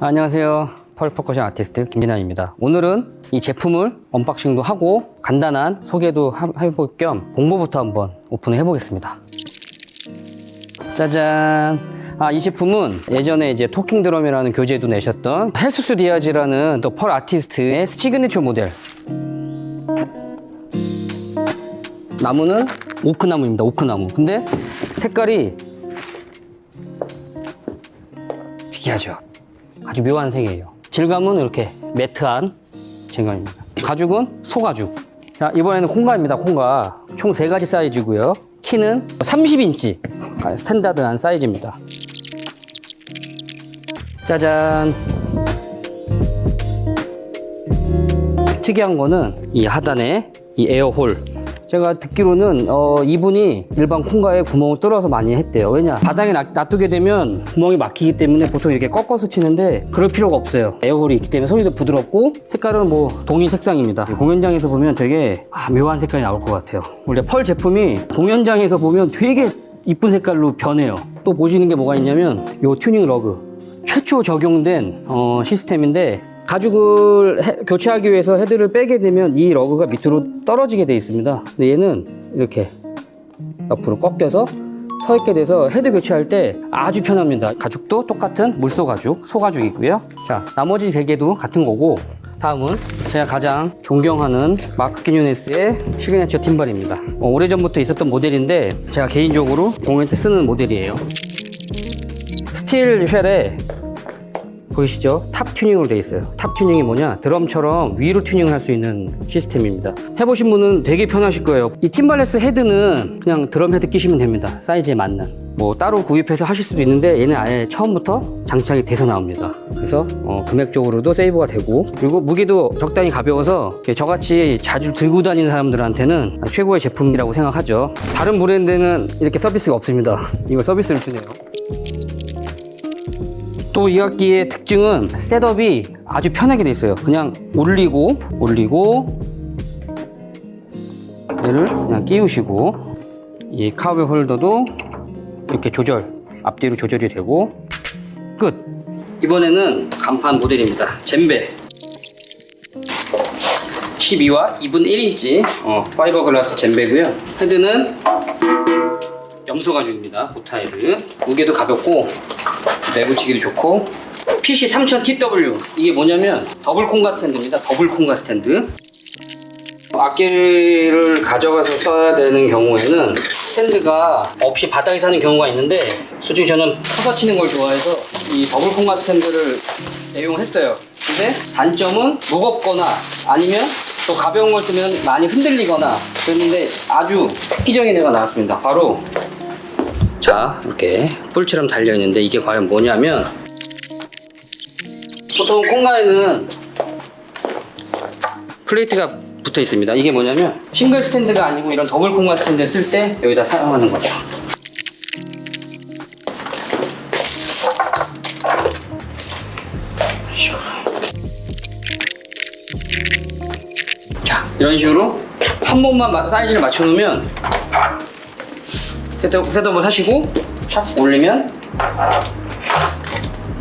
안녕하세요. Pearl 퍼커션 아티스트 김진환입니다. 오늘은 이 제품을 unboxing도 하고 간단한 소개도 하- 해볼 겸 봉고부터 한번 오픈을 해보겠습니다. 짜잔. 아, 이 제품은 예전에 이제 Talking Drum이라는 교재도 내셨던 헤수스 디아즈라는 또 Pearl 아티스트의 시그니처 모델. 나무는 오크나무입니다. 오크나무. 근데 색깔이 특이하죠. 아주 묘한 색이에요. 질감은 이렇게 matte한 질감입니다. 가죽은 소가죽. 자, 이번에는 콩가입니다. 콩가. 총 세 가지 사이즈고요. 키는 30인치. standard한 사이즈입니다. 짜잔. 특이한 거는 이 하단에 이 air hole. 제가 듣기로는 어, 이분이 일반 콩가에 구멍을 뚫어서 많이 했대요. 왜냐? 바닥에 놔- 놔두게 되면 구멍이 막히기 때문에 보통 이렇게 꺾어서 치는데 그럴 필요가 없어요. air hole이 있기 때문에 소리도 부드럽고 색깔은 뭐 동일 색상입니다. 공연장에서 보면 되게 아, 묘한 색깔이 나올 것 같아요. 원래 Pearl 제품이 공연장에서 보면 되게 이쁜 색깔로 변해요. 또 보시는 게 뭐가 있냐면 이 tuning lug. 최초 적용된 어, 시스템인데 가죽을 해- 교체하기 위해서 헤드를 빼게 되면 이 lug가 밑으로 떨어지게 되어 있습니다. 근데 얘는 이렇게 옆으로 꺾여서 서 있게 돼서 헤드 교체할 때 아주 편합니다. 가죽도 똑같은 물소 가죽, 소 가죽이고요. 자, 나머지 세 개도 같은 거고 다음은 제가 가장 존경하는 마크 키뉴네스의 signature timbale입니다. 어, 오래전부터 있었던 모델인데 제가 개인적으로 공연 때 쓰는 모델이에요. steel shell에 보이시죠? top tuning으로 되어 있어요. top tuning이 뭐냐? 드럼처럼 위로 튜닝을 할 수 있는 시스템입니다. 해보신 분은 되게 편하실 거예요. 이 timbales head는 그냥 드럼 head 끼시면 됩니다. 사이즈에 맞는. 뭐 따로 구입해서 하실 수도 있는데 얘는 아예 처음부터 장착이 돼서 나옵니다. 그래서 어, 금액적으로도 save가 되고 그리고 무게도 적당히 가벼워서 저같이 자주 들고 다니는 사람들한테는 최고의 제품이라고 생각하죠. 다른 브랜드는 이렇게 서비스가 없습니다. 이거 서비스를 주네요. 또 이 악기의 특징은 setup이 아주 편하게 돼 있어요. 그냥 올리고 올리고 얘를 그냥 끼우시고 이 cowbell holder도 이렇게 조절 앞뒤로 조절이 되고 끝. 이번에는 간판 모델입니다. djembe 12와 2분 1인치 어, fiberglass djembe고요. head는 염소 가죽입니다. goat head. 무게도 가볍고 내붙이기도 좋고. PC 3000TW 이게 뭐냐면 더블 콩가 stand입니다. double 콩가 스탠드. 악기를 가져가서 써야 되는 경우에는 stand가 없이 바닥에 사는 경우가 있는데 솔직히 저는 서서 치는 걸 좋아해서 이 더블 콩가 stand를 애용했어요. 근데 단점은 무겁거나 아니면 또 가벼운 걸 쓰면 많이 흔들리거나 그랬는데 아주 획기적인 애가 나왔습니다. 바로 자 이렇게 뿔처럼 달려있는데 이게 과연 뭐냐면 보통 콩가에는 plate가 붙어 있습니다. 이게 뭐냐면 single stand가 아니고 이런 더블 콩가 스탠드 쓸 때 여기다 사용하는 거죠. 자 이런 식으로 한 번만 마- 사이즈를 맞춰 놓으면 setup, setup을 하시고 샥 올리면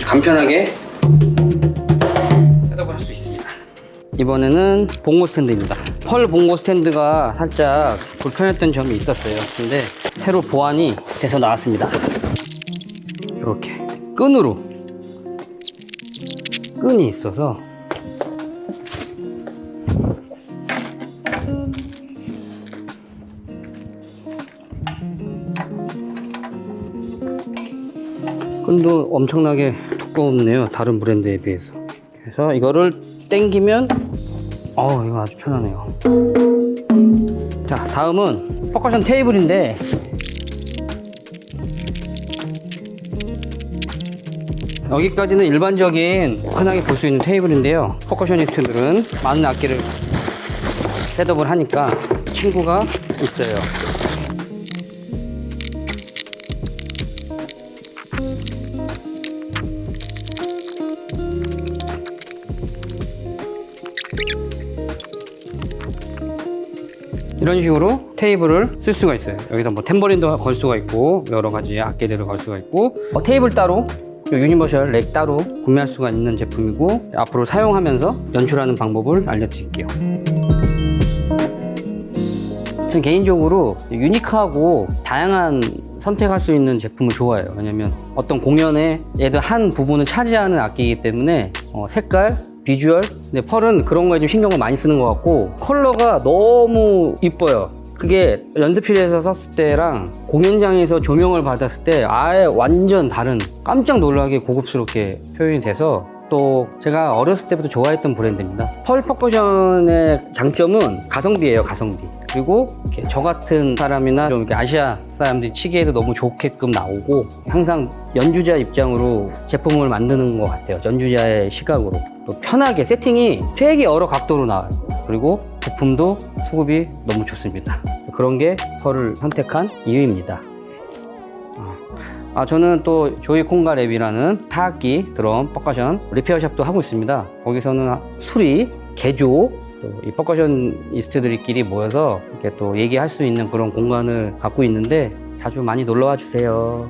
간편하게 setup을 할 수 있습니다. 이번에는 봉고 stand입니다. 펄 봉고 stand가 살짝 불편했던 점이 있었어요. 근데 새로 보완이 돼서 나왔습니다. 이렇게 끈으로 끈이 있어서 끈도 엄청나게 두껍네요 다른 브랜드에 비해서. 그래서 이거를 당기면 어 이거 아주 편하네요. 자 다음은 퍼커션 테이블인데. 여기까지는 일반적인 흔하게 볼 수 있는 테이블인데요. 퍼커셔니스트들은 많은 악기를 셋업을 하니까 친구가 있어요 이런 식으로 테이블을 쓸 수가 있어요 여기다 뭐 탬버린도 걸 수가 있고 여러 가지 악기들을 걸 수가 있고 어, 테이블 따로 이 universal rack 따로 구매할 수가 있는 제품이고 앞으로 사용하면서 연출하는 방법을 알려드릴게요. 저는 개인적으로 unique하고 다양한 선택할 수 있는 제품을 좋아해요. 왜냐면 어떤 공연에 얘도 한 부분을 차지하는 악기이기 때문에 어, 색깔, 비주얼, 근데 펄은 그런 거에 좀 신경을 많이 쓰는 것 같고 컬러가 너무 이뻐요. 그게 연습실에서 썼을 때랑 공연장에서 조명을 받았을 때 아예 완전 다른 깜짝 놀라게 고급스럽게 표현이 돼서 또 제가 어렸을 때부터 좋아했던 브랜드입니다. 펄 퍼커션의 장점은 가성비예요, 가성비. 그리고 저 같은 사람이나 좀 이렇게 아시아 사람들이 치기에도 너무 좋게끔 나오고 항상 연주자 입장으로 제품을 만드는 것 같아요. 연주자의 시각으로. 또 편하게 세팅이 되게 여러 각도로 나와요. 그리고 부품도 수급이 너무 좋습니다. 그런 게 펄을 선택한 이유입니다. 아, 저는 또 조이 콩가 랩이라는 타악기 드럼 percussion repair shop도 하고 있습니다. 거기서는 수리, 개조, 또 이 percussionist들끼리 모여서 이렇게 또 얘기할 수 있는 그런 공간을 갖고 있는데 자주 많이 놀러 와 주세요.